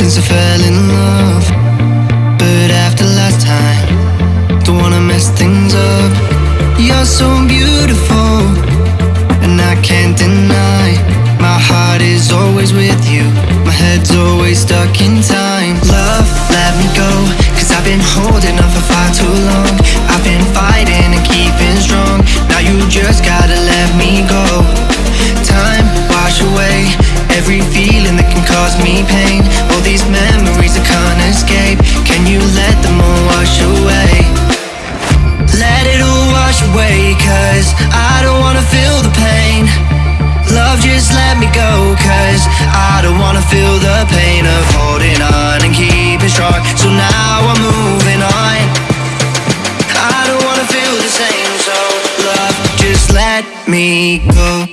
since I fell in love. But after last time, don't wanna mess things up. You're so beautiful, and I can't deny. My heart is always with you, my head's always stuck in time. Love, let me go, cause I've been holding on for far too long. I don't wanna feel the pain. Love, just let me go, cause I don't wanna feel the pain of holding on and keeping strong. So now I'm moving on. I don't wanna feel the same, so love, just let me go.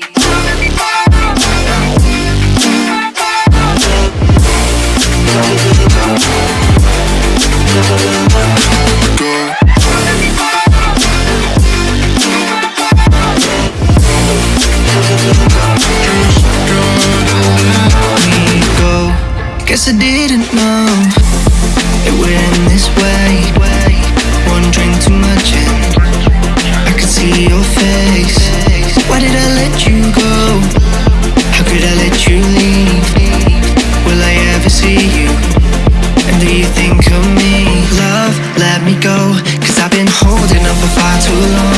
Guess I didn't know It would end this way One drink too much and I could see your face Why did I let you go? How could I let you leave? Will I ever see you? And do you think of me? Love, let me go Cause I've been holding on for far too long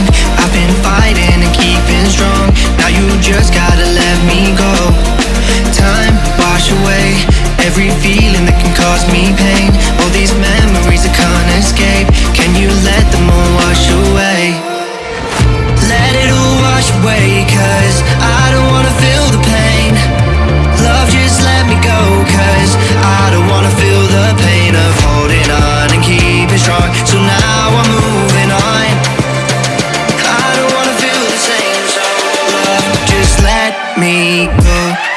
we go